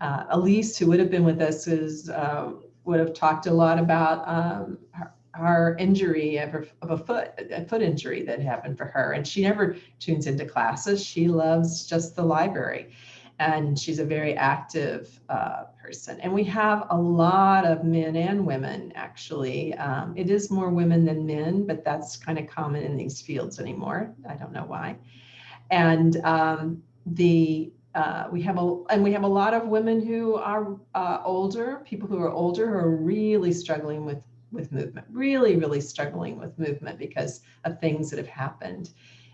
Uh, Elise, who would have been with us, is uh, would have talked a lot about um, her, her, injury of, her, of, a foot, a foot injury that happened for her. And she never tunes into classes. She loves just the library. and she's a very active uh, person. And we have a lot of men and women, actually. Um, it is more women than men, but that's kind of common in these fields anymore. I don't know why. And um, the uh, we have a and we have a lot of women who are uh, older, people who are older who are really struggling with with movement, really, really struggling with movement because of things that have happened.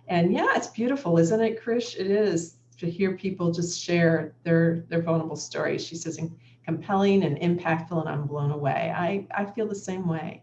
And yeah, it's beautiful, isn't it, Krish? It is to hear people just share their their vulnerable stories. She says compelling and impactful, and I'm blown away. I I feel the same way.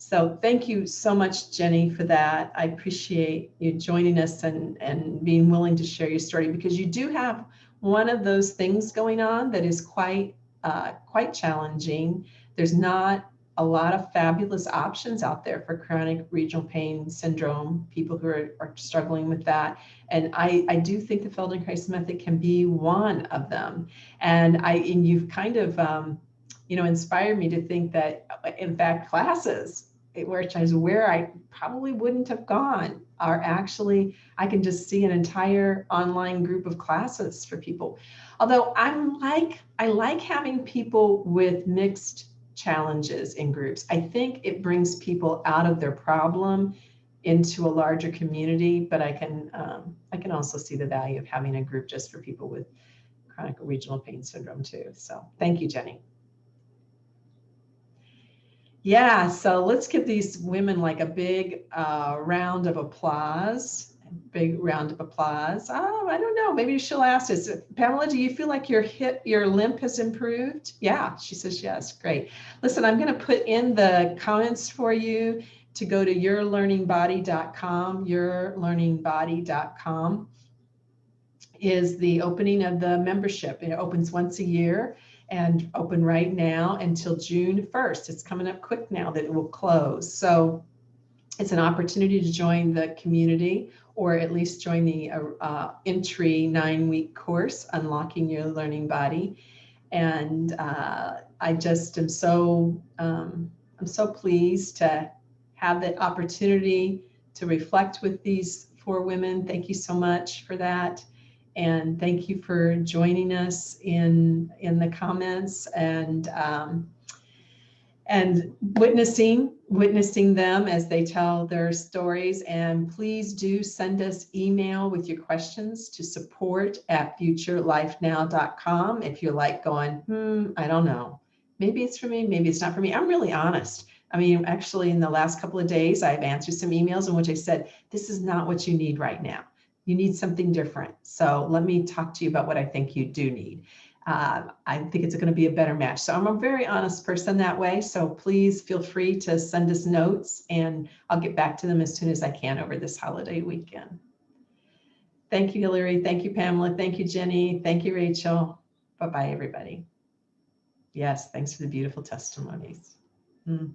So thank you so much, Jenny, for that. I appreciate you joining us and and being willing to share your story because you do have one of those things going on that is quite uh, quite challenging. There's not a lot of fabulous options out there for chronic regional pain syndrome, people who are, are struggling with that. And I, I do think the Feldenkrais method can be one of them. And I and you've kind of um, you know inspired me to think that in fact classes which is where I probably wouldn't have gone are actually I can just see an entire online group of classes for people. Although I'm like I like having people with mixed challenges in groups. I think it brings people out of their problem into a larger community, but I can um, I can also see the value of having a group just for people with chronic regional pain syndrome too. So thank you, Jenny. Yeah, so let's give these women like a big uh, round of applause. Big round of applause. Oh, I don't know. Maybe she'll ask us, Pamela, do you feel like your hip, your limp has improved? Yeah, she says yes. Great. Listen, I'm going to put in the comments for you to go to yourlearningbody.com. Yourlearningbody.com is the opening of the membership. It opens once a year and open right now until June 1st. It's coming up quick now that it will close. So it's an opportunity to join the community or at least join the uh, uh, entry nine week course, Unlocking Your Learning Body. And uh, I just am so, um, I'm so pleased to have the opportunity to reflect with these four women. Thank you so much for that. And thank you for joining us in, in the comments and, um, and witnessing, witnessing them as they tell their stories. And please do send us email with your questions to support at futurelifenow.com. If you're like going, hmm, I don't know, maybe it's for me, maybe it's not for me. I'm really honest. I mean, actually in the last couple of days, I've answered some emails in which I said, this is not what you need right now you need something different. So let me talk to you about what I think you do need. Uh, I think it's going to be a better match. So I'm a very honest person that way. So please feel free to send us notes and I'll get back to them as soon as I can over this holiday weekend. Thank you, Hillary. Thank you, Pamela. Thank you, Jenny. Thank you, Rachel. Bye-bye, everybody. Yes, thanks for the beautiful testimonies. Mm.